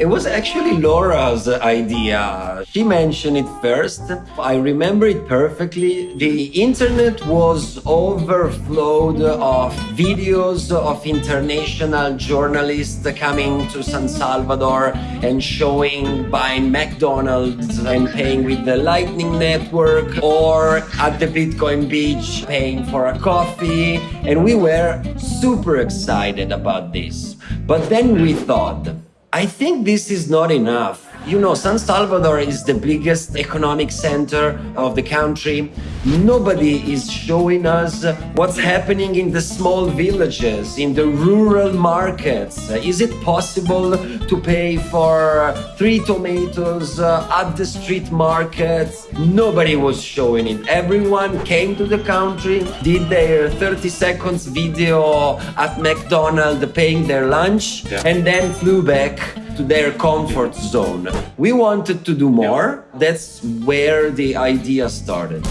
It was actually Laura's idea. She mentioned it first. I remember it perfectly. The internet was overflowed of videos of international journalists coming to San Salvador and showing buying McDonald's and paying with the Lightning Network or at the Bitcoin beach paying for a coffee. And we were super excited about this. But then we thought, I think this is not enough. You know, San Salvador is the biggest economic center of the country. Nobody is showing us what's happening in the small villages, in the rural markets. Is it possible to pay for three tomatoes uh, at the street market? Nobody was showing it. Everyone came to the country, did their 30 seconds video at McDonald's paying their lunch, yeah. and then flew back to their comfort zone. We wanted to do more. That's where the idea started.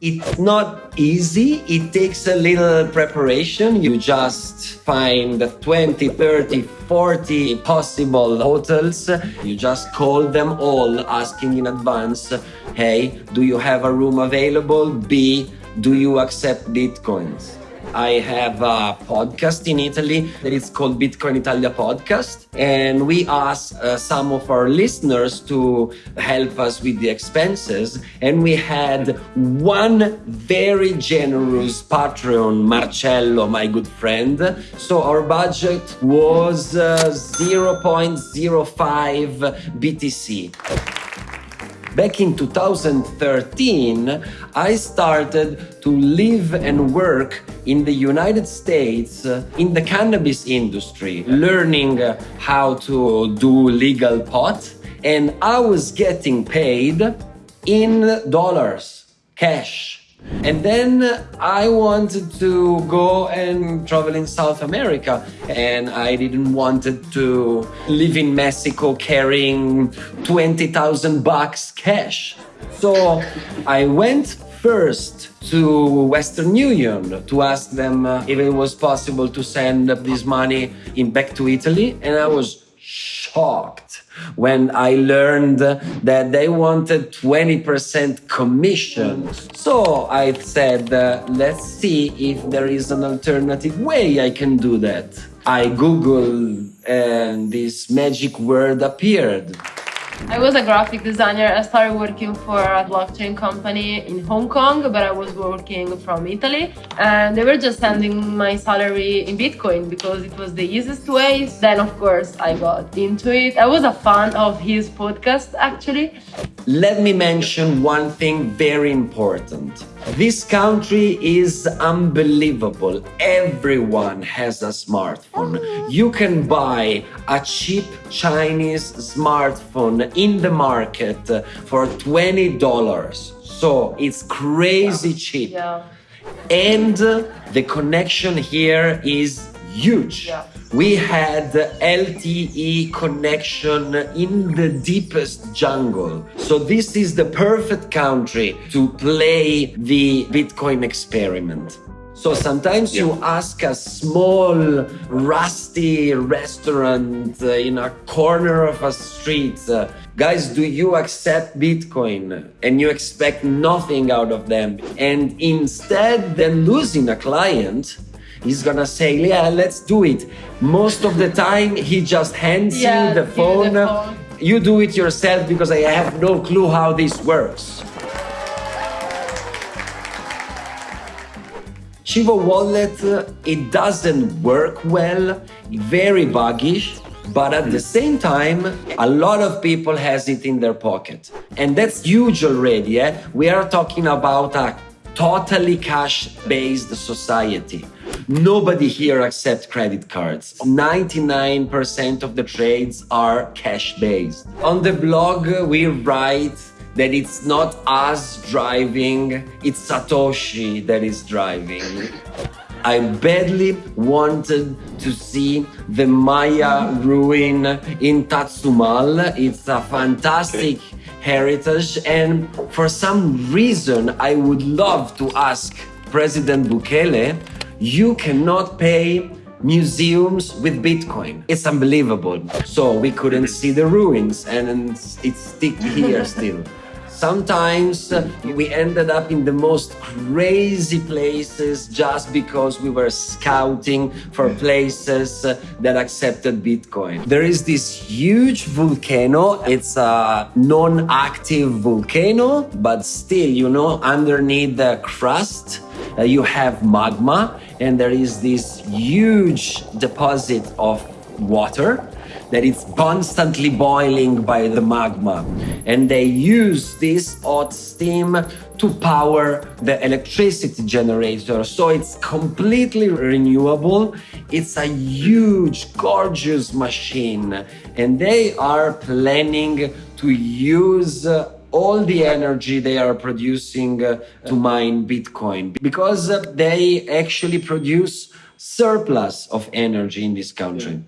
It's not easy. It takes a little preparation. You just find 20, 30, 40 possible hotels. You just call them all asking in advance, hey, do you have a room available? B, do you accept bitcoins? I have a podcast in Italy that is called Bitcoin Italia Podcast. And we asked uh, some of our listeners to help us with the expenses. And we had one very generous Patreon, Marcello, my good friend. So our budget was uh, 0.05 BTC. Back in 2013, I started to live and work in the United States uh, in the cannabis industry, learning uh, how to do legal pot. And I was getting paid in dollars, cash. And then I wanted to go and travel in South America, and I didn't want to live in Mexico carrying 20,000 bucks cash. So I went first to Western Union to ask them uh, if it was possible to send this money in back to Italy, and I was shocked when I learned that they wanted 20% commission. So I said, uh, let's see if there is an alternative way I can do that. I Googled and this magic word appeared. I was a graphic designer. I started working for a blockchain company in Hong Kong, but I was working from Italy. And they were just sending my salary in Bitcoin because it was the easiest way. Then, of course, I got into it. I was a fan of his podcast, actually. Let me mention one thing very important. This country is unbelievable. Everyone has a smartphone. You can buy a cheap Chinese smartphone in the market for $20. So it's crazy cheap. Yeah. And the connection here is huge. Yeah. We had LTE connection in the deepest jungle. So this is the perfect country to play the Bitcoin experiment. So sometimes yeah. you ask a small, rusty restaurant uh, in a corner of a street, uh, guys, do you accept Bitcoin? And you expect nothing out of them. And instead than losing a client, he's gonna say, yeah, let's do it. Most of the time, he just hands yeah, you the phone. the phone. You do it yourself because I have no clue how this works. Chivo Wallet, it doesn't work well, very buggish, but at the same time, a lot of people has it in their pocket. And that's huge already. Eh? We are talking about a totally cash-based society. Nobody here accepts credit cards. 99% of the trades are cash-based. On the blog, we write that it's not us driving, it's Satoshi that is driving. I badly wanted to see the Maya ruin in Tazumal. It's a fantastic heritage and for some reason I would love to ask President Bukele you cannot pay museums with Bitcoin. It's unbelievable. So we couldn't see the ruins and it's stick here still. Sometimes uh, we ended up in the most crazy places just because we were scouting for places uh, that accepted Bitcoin. There is this huge volcano. It's a non-active volcano, but still, you know, underneath the crust, uh, you have magma and there is this huge deposit of water that it's constantly boiling by the magma. And they use this hot steam to power the electricity generator. So it's completely renewable. It's a huge, gorgeous machine. And they are planning to use all the energy they are producing uh, to mine Bitcoin because uh, they actually produce surplus of energy in this country.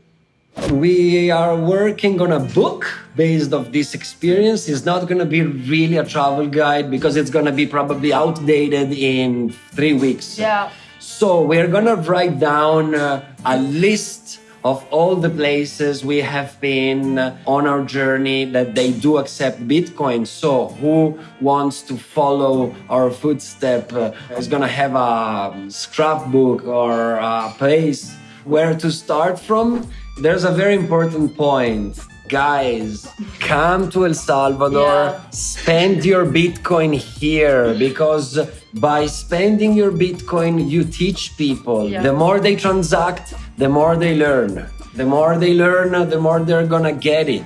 We are working on a book based of this experience. It's not going to be really a travel guide because it's going to be probably outdated in three weeks. Yeah. So we're going to write down uh, a list of all the places we have been on our journey that they do accept Bitcoin. So who wants to follow our footstep uh, is going to have a scrapbook or a place where to start from there's a very important point. Guys, come to El Salvador, Yeah. spend your Bitcoin here because by spending your Bitcoin, you teach people. Yeah. The more they transact, the more they learn. The more they learn, the more they're gonna get it.